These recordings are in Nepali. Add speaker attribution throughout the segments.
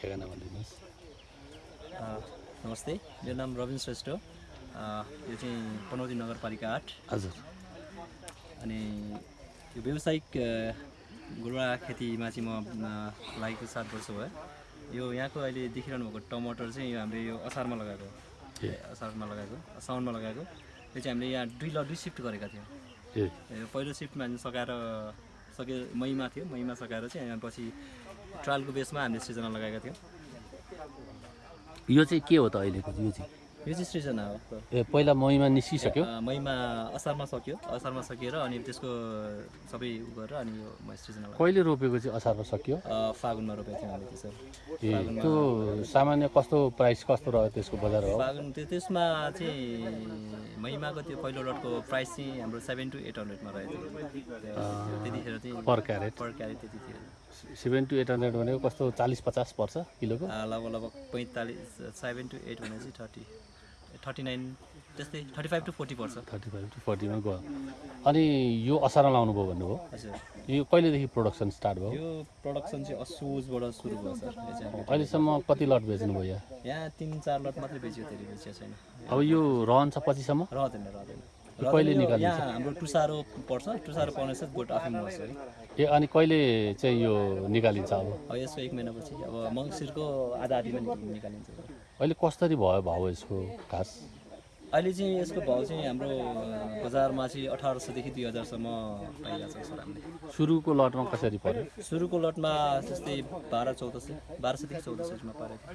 Speaker 1: ठेगाना भनिदिनुहोस्।
Speaker 2: नमस्ते मेरो नाम रविन श्रेष्ठ यो चाहिँ पनौती नगरपालिका आठ।
Speaker 1: हजुर।
Speaker 2: अनि यो व्यावसायिक गुरुवा खेतीमा चाहिँ म लागेको सात वर्ष भयो। यो यहाँको अहिले देखिरहनु भएको टमाटर चाहिँ यो हामीले यो असारमा लगाएको असारमा लगाएको साउनमा लगाएको। यो चाहिँ हामीले यहाँ दुई ल दुई सिफ्ट गरेका थियौँ। पहिलो सिफ्टमा हामी सकाएर सके मईमा थियो। मईमा सकाएर चाहिँ पछि ट्रायलको बेसमा हामीले सृजना लगाएका थियौँ।
Speaker 1: यो चाहिँ के हो त अहिलेको यो चाहिँ
Speaker 2: सृजना हो।
Speaker 1: ए पहिला महीमा निस्किसक्यो?
Speaker 2: मईमा असारमा सक्यो। असारमा सकिएर अनि त्यसको सबै उ गरेर अनि यो लगाएँ।
Speaker 1: कहिले रोपेको चाहिँ असारमा सकियो?
Speaker 2: फागुनमा रोपेको थियौँ हामीले त्यसरी
Speaker 1: ए त्यो सामान्य कस्तो प्राइस कस्तो रह्यो त्यसको बजार हो?
Speaker 2: फागुन त्यो त्यसमा चाहिँ महिमाको त्यो पहिलो लटको प्राइस चाहिँ हाम्रो सेभेन टु एट हन्ड्रेडमा रहेको थियो त्यो- त्यतिखेर चाहिँ
Speaker 1: पर क्यारेट।
Speaker 2: पर क्यारेट त्यति थियो
Speaker 1: सेभेन टु एट हन्ड्रेड भनेको कस्तो चालिस पचास पर्छ किलोको?
Speaker 2: लगभग लगभग पैँतालिस सेभेन टु एट भने चाहिँ थर्टी थर्टी नाइन त्यस्तै थर्टी फाइभ टु फोर्टी पर्छ।
Speaker 1: थर्टी फाइभ टु फोर्टीमा गयो। अनि यो असारमा लाउनु भयो भन्नुभयो।
Speaker 2: हजुर।
Speaker 1: यो कहिलेदेखि प्रोडक्सन स्टार्ट भयो?
Speaker 2: यो प्रडक्सन चाहिँ असोजबाट सुरु भयो सर
Speaker 1: अहिलेसम्म कति लट बेच्नुभयो यहाँ?
Speaker 2: यहाँ तिन चार लट मात्रै बेच्यो धेरै बेचिएको छैन।
Speaker 1: अब यो रहन्छ पछिसम्म?
Speaker 2: रहँदैन रहँदैन।
Speaker 1: कहिले निकालिन्छ?
Speaker 2: हाम्रो टुसारो पर्छ। टुसारो पर्ने चाहिँ गोट आफै मर्छ है
Speaker 1: ए अनि कहिले चाहिँ यो निकालिन्छ अब?
Speaker 2: यसको एक महिनापछि। अब मङ्सिरको आधा आधीमा निक- निकालिन्छ।
Speaker 1: अहिले कसरी भयो भाउ यसको खास?
Speaker 2: अहिले चाहिँ यसको भाउ चाहिँ हाम्रो बजारमा चाहिँ अठार सयदेखि दुई हजारसम्म पाइरहेको छ सर हामीले।
Speaker 1: सुरुको लटमा कसरी पर्यो?
Speaker 2: सुरुको लटमा त्यस्तै बाह्र चौध सय बाह्र सयदेखि चौध सयसम्म पारेको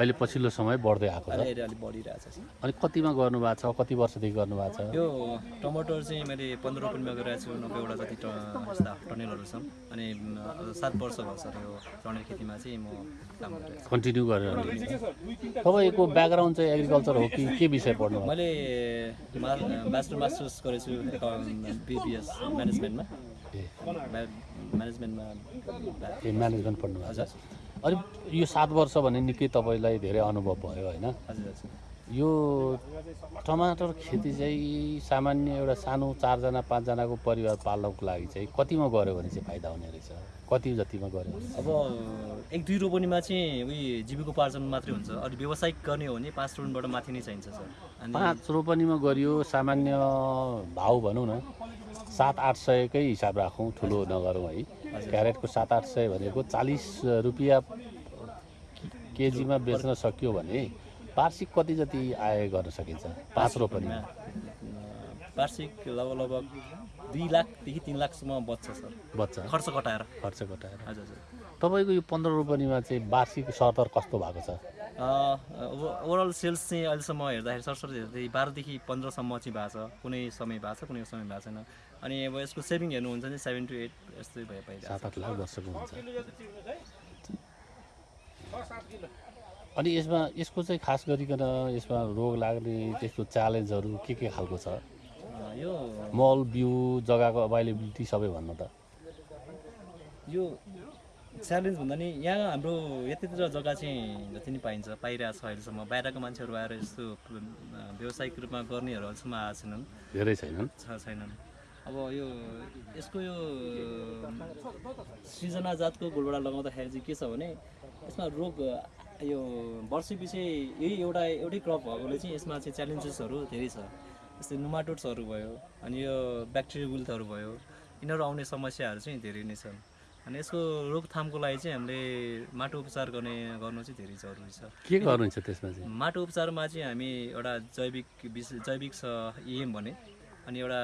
Speaker 1: अहिले पछिल्लो समय बढ्दै आएको छ।
Speaker 2: अहिले अलिक बढिरहेको छ
Speaker 1: अनि कतिमा गर्नुभएको छ कति वर्षदेखि गर्नुभएको छ?
Speaker 2: यो टमाटर चाहिँ मैले पन्ध्र रुपियाँमा गरिरहेको छु नब्बेवटा जति टनेलहरू छन्। अनि सात वर्ष भयो सर यो टनेल खेतीमा चाहिँ म काम गरिरहेको छु।
Speaker 1: कन्टिन्यू गरेर तपाईँको ब्याकग्राउन्ड चाहिँ एग्रिकल्चर हो कि के विषय पढ्नु?
Speaker 2: मैले मा मास्टर मास्टर्स गरेको छु बिबिएस म्यानेजमेन्टमा। म्यानेजमेन्टमा।
Speaker 1: म्यानेजमेन्ट पढ्नु
Speaker 2: हजुर।
Speaker 1: अनि यो सात वर्ष भने निकै तपाईँलाई धेरै अनुभव भयो होइन?
Speaker 2: हजुर हजुर।
Speaker 1: यो टमाटर खेती चाहिँ सामान्य एउटा सानो चारजना पाँचजनाको परिवार पाल्नको लागि चाहिँ कतिमा गऱ्यो भने चाहिँ फाइदा हुने रहेछ? कति जतिमा गऱ्यो
Speaker 2: अब एक दुई रोपनीमा चाहिँ उयो जीविकोपार्जन मात्रै हुन्छ। अरू व्यावसायिक गर्ने हो भने पाँच रोपनीबाट माथि नै चाहिन्छ सर। अनि
Speaker 1: पाँच रोपनीमा गरियो सामान्य भाउ भनौँ न सात आठ सयकै हिसाब राखौँ ठुलो नगरौँ है। क्यारेटको सात आठ सय भनेको चालिस रुपियाँ केजीमा बेच्न सकियो भने वार्षिक कति जति आय गर्न सकिन्छ? पाँच रोपनीमा
Speaker 2: अँ, वार्षिक लगभग लगभग दुई लाखदेखि तिन लाखसम्म बच्छ सर।
Speaker 1: बच्चा
Speaker 2: खर्च कटाएर।
Speaker 1: खर्च घटाएर
Speaker 2: हजुर हजुर।
Speaker 1: तपाईँको यो पन्ध्र रोपनीमा चाहिँ वार्षिक सरदर कस्तो भएको छ?
Speaker 2: ओभरअल सेल्स चाहिँ अहिलेसम्म हेर्दाखेरि सरसर हेर्दाखेरि बाह्रदेखि पन्ध्रसम्म चाहिँ भएको छ। कुनै समय भएको छ कुनै समय भएको छैन। अनि अब यसको सेभिङ हेर्नुहुन्छ भने सेभेन टु एट यस्तै भयो पाइरहेको
Speaker 1: सात आठ लाख वर्षको हुन्छ। अनि यसमा यसको चाहिँ खास गरिकन यसमा रोग लाग्ने त्यस्तो च्यालेन्जहरू के के खालको छ?
Speaker 2: यो
Speaker 1: मल बिउ जग्गाको अभाइलेबिलिटी सबै भन्नु त।
Speaker 2: यो च्यालेन्ज भन्दा नि यहाँ हाम्रो यतातिर जग्गा चाहिँ जति नै पाइन्छ पाइरहेको छ अहिलेसम्म। बाहिरको मान्छेहरू आएर यस्तो व्यावसायिक रूपमा गर्नेहरू अहिलेसम्म आएको छैनन्।
Speaker 1: धेरै छैनन्।
Speaker 2: छ छैनन्। अब यो यसको यो सृजना जातको गोलबाट लगाउँदाखेरि चाहिँ के छ भने यसमा रोग यो वर्ष पछि यही एउटा एउटै क्रप भएकोले चाहिँ यसमा चाहिँ च्यालेन्जेसहरू धेरै छ। जस्तै नुमाटोट्सहरू भयो अनि यो ब्याक्टेरिया विल्थहरू भयो यिनीहरू आउने समस्याहरू चाहिँ धेरै नै छन्। अनि यसको रोकथामको लागि चाहिँ हामीले माटो उपचार गर्ने गर्नु चाहिँ धेरै जरुरी छ।
Speaker 1: के गर्नुहुन्छ त्यसमा चाहिँ?
Speaker 2: माटो उपचारमा चाहिँ हामी एउटा जैविक विशेष जैविक छ इएम भने अनि एउटा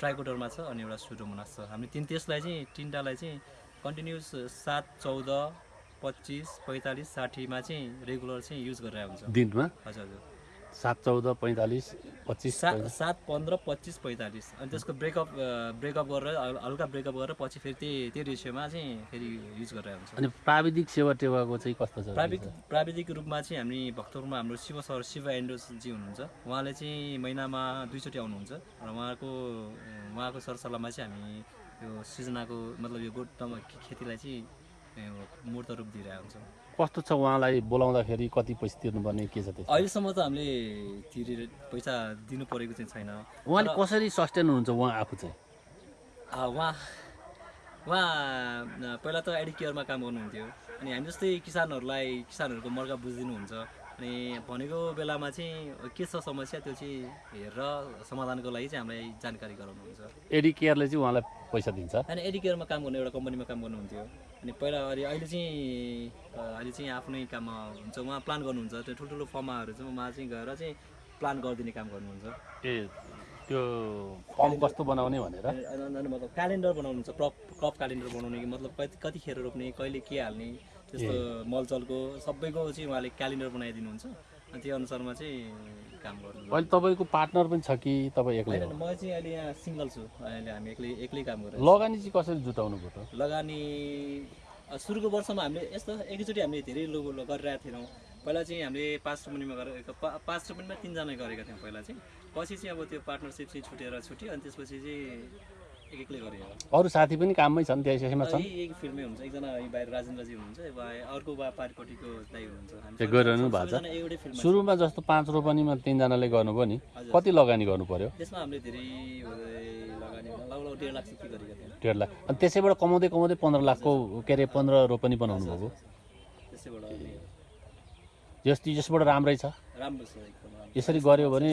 Speaker 2: ट्राइकोडरमा छ अनि एउटा सुडोमोनास छ। हामी तिन त्यसलाई चाहिँ तिनवटालाई चाहिँ कन्टिन्युस सात चौध पच्चिस पैँतालिस साठीमा चाहिँ रेगुलर चाहिँ युज गरेर हुन्छ।
Speaker 1: दिनमा?
Speaker 2: हजुर हजुर।
Speaker 1: सात चौध पैँतालिस पच्चिस
Speaker 2: सात सात पन्ध्र पच्चिस पैँतालिस। अनि त्यसको ब्रेकअप ब्रेकअप गरेर हल- हल्का ब्रेकअप गरेर पछि फेरि त्यही त्यही रेसियोमा चाहिँ फेरि युज गरेर हुन्छ।
Speaker 1: अनि प्राविधिक सेवा टेवाको चाहिँ कस्तो छ?
Speaker 2: प्राविधिक प्राविधिक रूपमा चाहिँ हामी भक्तपुरमा हाम्रो शिव सर शिव एन्डोसजी हुनुहुन्छ। उहाँले चाहिँ महिनामा दुईचोटि आउनुहुन्छ। र उहाँको उहाँको सरसल्लाहमा चाहिँ हामी यो सृजनाको मतलब यो गोट टम- खेतीलाई चाहिँ मूर्त रूप दिइरहेको हुन्छौँ।
Speaker 1: कस्तो छ उहाँलाई बोलाउँदाखेरि कति पैसा तिर्नुपर्ने के छ
Speaker 2: अहिलेसम्म त हामीले तिरेर पैसा दिनु परेको चाहिँ छैन।
Speaker 1: उहाँले कसरी सस्टेन हुनुहुन्छ उहाँ आफू चाहिँ?
Speaker 2: उहाँ उहाँ पहिला त एडी केयरमा काम गर्नुहुन्थ्यो। अनि हामी जस्तै किसानहरूलाई किसानहरूको मर्का बुझिदिनुहुन्छ। अनि भनेको बेलामा चाहिँ के छ समस्या त्यो चाहिँ हेरेर समाधानको लागि चाहिँ हामीलाई जानकारी गराउनुहुन्छ।
Speaker 1: एडी केयरले चाहिँ उहाँलाई पैसा दिन्छ?
Speaker 2: अनि एडी केयरमा काम गर्ने एउटा कम्पनीमा काम गर्नुहुन्थ्यो। अनि पहिला अहिले अहिले चाहिँ अहिले चाहिँ आफ्नै काममा हुन्छ। उहाँ प्लान गर्नुहुन्छ। त्यो ठुल्ठुलो फर्माहरू चाहिँ उहाँ चाहिँ गएर चाहिँ प्लान गरिदिने काम गर्नुहुन्छ।
Speaker 1: ए त्यो पम्प कस्तो बनाउने भनेर?
Speaker 2: मतलब क्यालेन्डर बनाउनुहुन्छ। क्रप क्रप क्यालेन्डर बनाउने कि मतलब कति कतिखेर रोप्ने कहिले के हाल्ने त्यस्तो मलजलको सबैको चाहिँ उहाँले क्यालेन्डर बनाइदिनुहुन्छ। त्यो अनुसारमा चाहिँ काम गर्नु
Speaker 1: अहिले तपाईँको पार्टनर पनि छ कि तपाईँ एक्लै
Speaker 2: म चाहिँ अहिले यहाँ सिङ्गल छु। अहिले हामी एक्लै एक्लै काम गरेर
Speaker 1: लगानी चाहिँ कसरी जुटाउनु भयो त?
Speaker 2: लगानी सुरुको वर्षमा हामीले यस्तो एकैचोटि हामीले धेरै लोगो ल- गरिरहेको थिएनौँ। पहिला चाहिँ हामीले पाँच रोपनीमा गरेको पा- पाँच रोपनीमा तिनजना गरेका थियौँ पहिला चाहिँ। पछि चाहिँ अब त्यो पार्टनरसिप चाहिँ छुटेर छुट्यो अनि त्यसपछि चाहिँ गरेँ
Speaker 1: अरू साथी पनि काममै छन् त्यसैमा छन्? गरिरहनु भएको छ। सुरुमा जस्तो पाँच रोपनीमा तिनजनाले गर्नुभयो नि। कति लगानी गर्नु पर्यो
Speaker 2: डेढ लाख
Speaker 1: अनि त्यसैबाट कमाउँदै कमाउँदै पन्ध्र लाखको के अरे पन्ध्र रोपनी बनाउनु भएको यस यसबाट राम्रै छ। यसरी गऱ्यो भने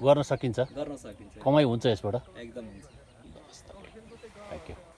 Speaker 1: गर्न सकिन्छ।
Speaker 2: गर्न सकिन्छ।
Speaker 1: कमाइ हुन्छ यसबाट।
Speaker 2: एकदम हुन्छ। Thank you.